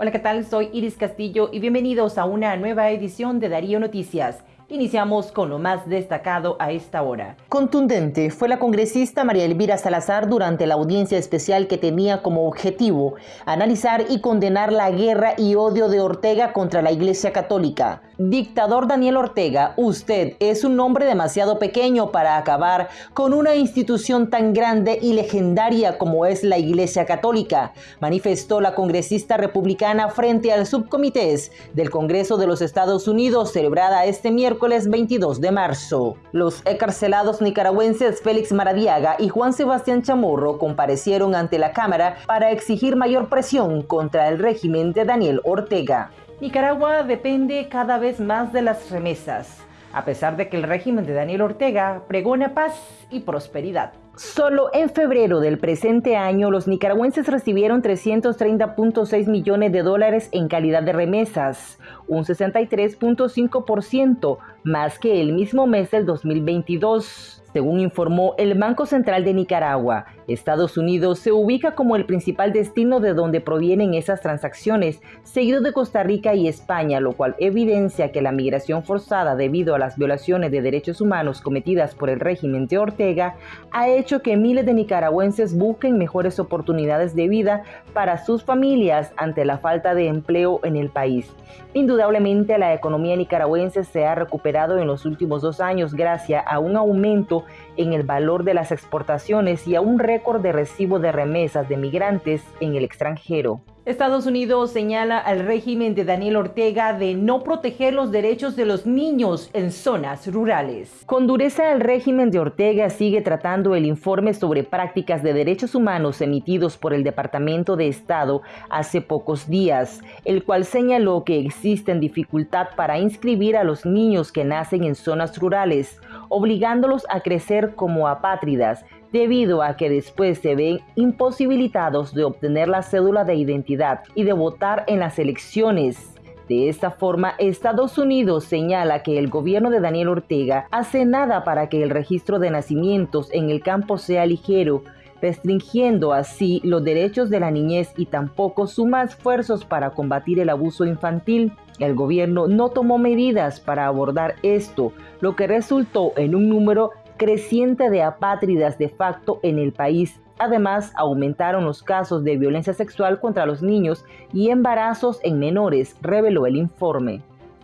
Hola, ¿qué tal? Soy Iris Castillo y bienvenidos a una nueva edición de Darío Noticias. Iniciamos con lo más destacado a esta hora. Contundente fue la congresista María Elvira Salazar durante la audiencia especial que tenía como objetivo analizar y condenar la guerra y odio de Ortega contra la Iglesia Católica. Dictador Daniel Ortega, usted es un hombre demasiado pequeño para acabar con una institución tan grande y legendaria como es la Iglesia Católica, manifestó la congresista republicana frente al subcomités del Congreso de los Estados Unidos celebrada este miércoles miércoles 22 de marzo. Los encarcelados nicaragüenses Félix Maradiaga y Juan Sebastián Chamorro comparecieron ante la Cámara para exigir mayor presión contra el régimen de Daniel Ortega. Nicaragua depende cada vez más de las remesas, a pesar de que el régimen de Daniel Ortega pregona paz y prosperidad. Solo en febrero del presente año, los nicaragüenses recibieron 330.6 millones de dólares en calidad de remesas, un 63.5% más que el mismo mes del 2022. Según informó el Banco Central de Nicaragua, Estados Unidos se ubica como el principal destino de donde provienen esas transacciones, seguido de Costa Rica y España, lo cual evidencia que la migración forzada debido a las violaciones de derechos humanos cometidas por el régimen de Ortega ha hecho que miles de nicaragüenses busquen mejores oportunidades de vida para sus familias ante la falta de empleo en el país. Indudablemente la economía nicaragüense se ha recuperado en los últimos dos años gracias a un aumento en el valor de las exportaciones y a un récord de recibo de remesas de migrantes en el extranjero. Estados Unidos señala al régimen de Daniel Ortega de no proteger los derechos de los niños en zonas rurales. Con dureza, el régimen de Ortega sigue tratando el informe sobre prácticas de derechos humanos emitidos por el Departamento de Estado hace pocos días, el cual señaló que existen dificultad para inscribir a los niños que nacen en zonas rurales, obligándolos a crecer como apátridas debido a que después se ven imposibilitados de obtener la cédula de identidad y de votar en las elecciones. De esta forma, Estados Unidos señala que el gobierno de Daniel Ortega hace nada para que el registro de nacimientos en el campo sea ligero, restringiendo así los derechos de la niñez y tampoco suma esfuerzos para combatir el abuso infantil. El gobierno no tomó medidas para abordar esto, lo que resultó en un número creciente de apátridas de facto en el país. Además, aumentaron los casos de violencia sexual contra los niños y embarazos en menores, reveló el informe.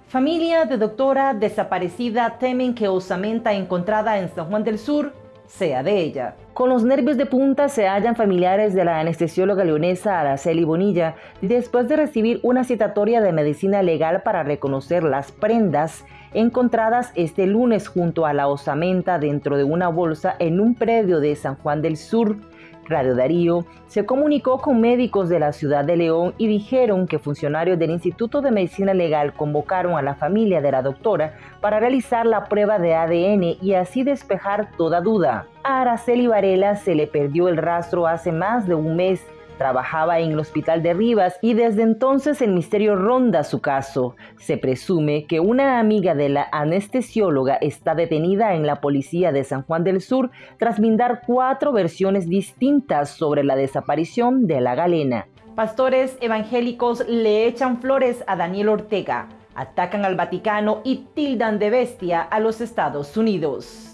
Familia de doctora desaparecida temen que osamenta encontrada en San Juan del Sur sea de ella. Con los nervios de punta se hallan familiares de la anestesióloga leonesa Araceli Bonilla después de recibir una citatoria de medicina legal para reconocer las prendas encontradas este lunes junto a la osamenta dentro de una bolsa en un predio de San Juan del Sur. Radio Darío se comunicó con médicos de la ciudad de León y dijeron que funcionarios del Instituto de Medicina Legal convocaron a la familia de la doctora para realizar la prueba de ADN y así despejar toda duda. A Araceli Varela se le perdió el rastro hace más de un mes Trabajaba en el hospital de Rivas y desde entonces el misterio ronda su caso. Se presume que una amiga de la anestesióloga está detenida en la policía de San Juan del Sur tras brindar cuatro versiones distintas sobre la desaparición de la galena. Pastores evangélicos le echan flores a Daniel Ortega, atacan al Vaticano y tildan de bestia a los Estados Unidos.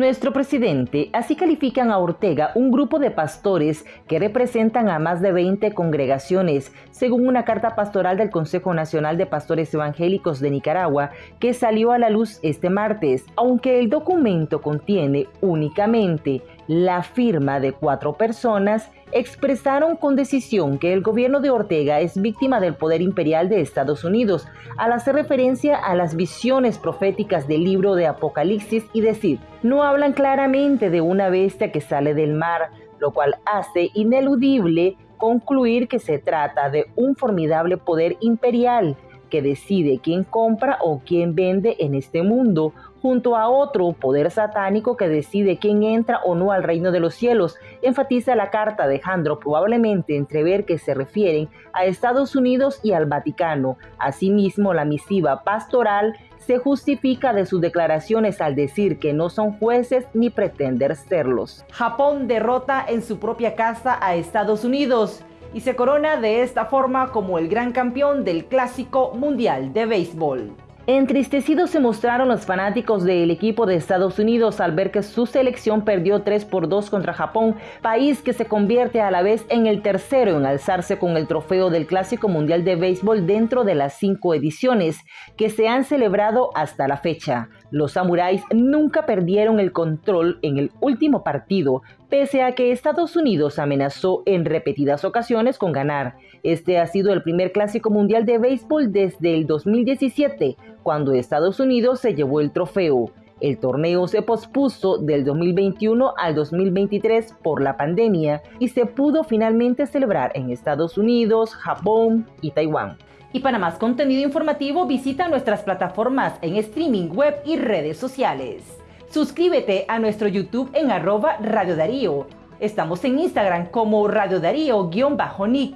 Nuestro presidente, así califican a Ortega un grupo de pastores que representan a más de 20 congregaciones, según una carta pastoral del Consejo Nacional de Pastores Evangélicos de Nicaragua que salió a la luz este martes, aunque el documento contiene únicamente la firma de cuatro personas, expresaron con decisión que el gobierno de Ortega es víctima del poder imperial de Estados Unidos, al hacer referencia a las visiones proféticas del libro de Apocalipsis y decir, no hablan claramente de una bestia que sale del mar, lo cual hace ineludible concluir que se trata de un formidable poder imperial que decide quién compra o quién vende en este mundo, junto a otro poder satánico que decide quién entra o no al reino de los cielos, enfatiza la carta dejando probablemente entrever que se refieren a Estados Unidos y al Vaticano. Asimismo, la misiva pastoral se justifica de sus declaraciones al decir que no son jueces ni pretender serlos. Japón derrota en su propia casa a Estados Unidos y se corona de esta forma como el gran campeón del Clásico Mundial de Béisbol. Entristecidos se mostraron los fanáticos del equipo de Estados Unidos al ver que su selección perdió 3 por 2 contra Japón, país que se convierte a la vez en el tercero en alzarse con el trofeo del Clásico Mundial de Béisbol dentro de las cinco ediciones que se han celebrado hasta la fecha. Los samuráis nunca perdieron el control en el último partido, pese a que Estados Unidos amenazó en repetidas ocasiones con ganar. Este ha sido el primer clásico mundial de béisbol desde el 2017, cuando Estados Unidos se llevó el trofeo. El torneo se pospuso del 2021 al 2023 por la pandemia y se pudo finalmente celebrar en Estados Unidos, Japón y Taiwán. Y para más contenido informativo visita nuestras plataformas en streaming web y redes sociales. Suscríbete a nuestro YouTube en arroba Radio Darío. Estamos en Instagram como Radio Darío-Nick.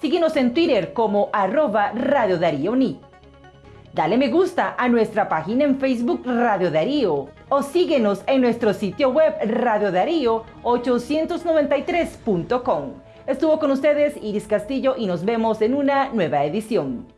Síguenos en Twitter como arroba Radio Darío Nick. Dale me gusta a nuestra página en Facebook Radio Darío o síguenos en nuestro sitio web Darío 893com Estuvo con ustedes Iris Castillo y nos vemos en una nueva edición.